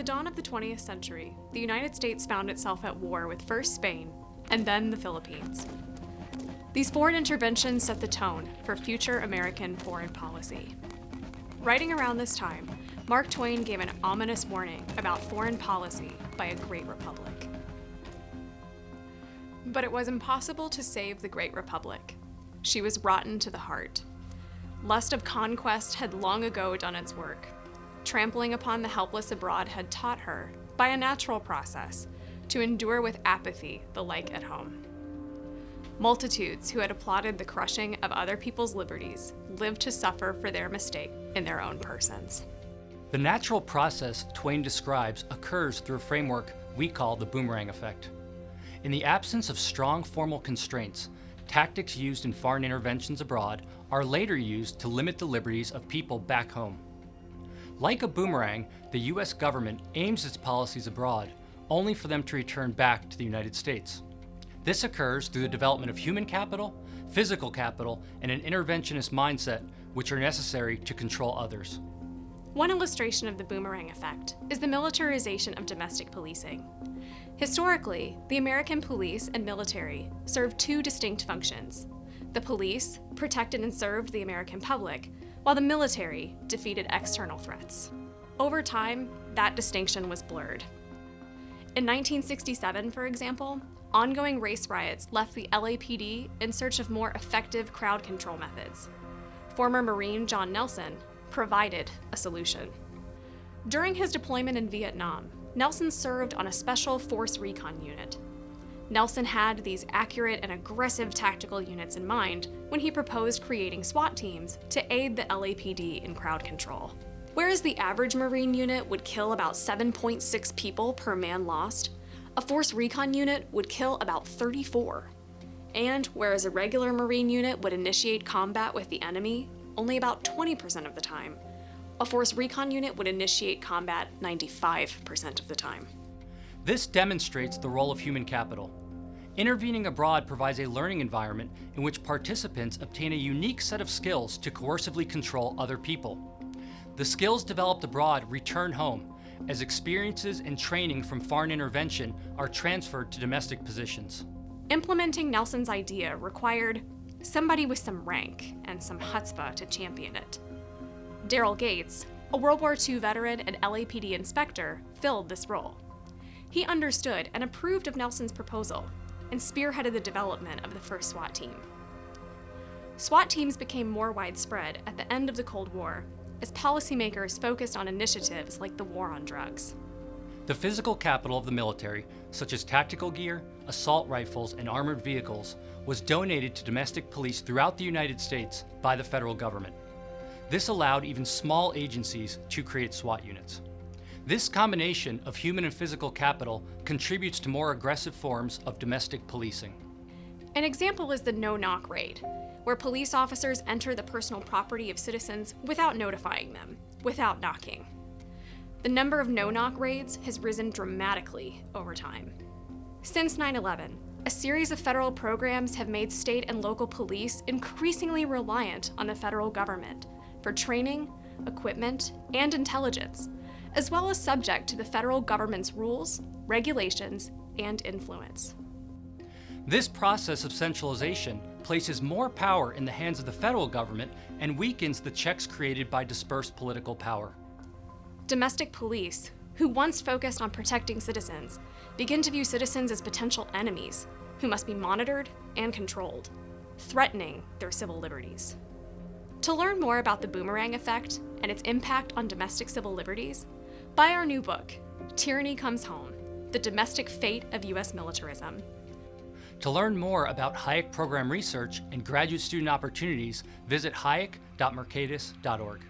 the dawn of the 20th century, the United States found itself at war with first Spain and then the Philippines. These foreign interventions set the tone for future American foreign policy. Writing around this time, Mark Twain gave an ominous warning about foreign policy by a great republic. But it was impossible to save the Great Republic. She was rotten to the heart. Lust of conquest had long ago done its work. Trampling upon the helpless abroad had taught her, by a natural process, to endure with apathy the like at home. Multitudes who had applauded the crushing of other people's liberties lived to suffer for their mistake in their own persons. The natural process Twain describes occurs through a framework we call the boomerang effect. In the absence of strong formal constraints, tactics used in foreign interventions abroad are later used to limit the liberties of people back home. Like a boomerang, the US government aims its policies abroad, only for them to return back to the United States. This occurs through the development of human capital, physical capital, and an interventionist mindset, which are necessary to control others. One illustration of the boomerang effect is the militarization of domestic policing. Historically, the American police and military served two distinct functions. The police protected and served the American public, while the military defeated external threats. Over time, that distinction was blurred. In 1967, for example, ongoing race riots left the LAPD in search of more effective crowd control methods. Former Marine John Nelson provided a solution. During his deployment in Vietnam, Nelson served on a special force recon unit. Nelson had these accurate and aggressive tactical units in mind when he proposed creating SWAT teams to aid the LAPD in crowd control. Whereas the average Marine unit would kill about 7.6 people per man lost, a force recon unit would kill about 34. And whereas a regular Marine unit would initiate combat with the enemy only about 20% of the time, a force recon unit would initiate combat 95% of the time. This demonstrates the role of human capital. Intervening abroad provides a learning environment in which participants obtain a unique set of skills to coercively control other people. The skills developed abroad return home, as experiences and training from foreign intervention are transferred to domestic positions. Implementing Nelson's idea required somebody with some rank and some chutzpah to champion it. Daryl Gates, a World War II veteran and LAPD inspector, filled this role. He understood and approved of Nelson's proposal and spearheaded the development of the first SWAT team. SWAT teams became more widespread at the end of the Cold War as policymakers focused on initiatives like the war on drugs. The physical capital of the military, such as tactical gear, assault rifles, and armored vehicles, was donated to domestic police throughout the United States by the federal government. This allowed even small agencies to create SWAT units. This combination of human and physical capital contributes to more aggressive forms of domestic policing. An example is the no-knock raid, where police officers enter the personal property of citizens without notifying them, without knocking. The number of no-knock raids has risen dramatically over time. Since 9-11, a series of federal programs have made state and local police increasingly reliant on the federal government for training, equipment, and intelligence, as well as subject to the federal government's rules, regulations, and influence. This process of centralization places more power in the hands of the federal government and weakens the checks created by dispersed political power. Domestic police, who once focused on protecting citizens, begin to view citizens as potential enemies who must be monitored and controlled, threatening their civil liberties. To learn more about the boomerang effect and its impact on domestic civil liberties, buy our new book, Tyranny Comes Home, The Domestic Fate of U.S. Militarism. To learn more about Hayek program research and graduate student opportunities, visit hayek.mercatus.org.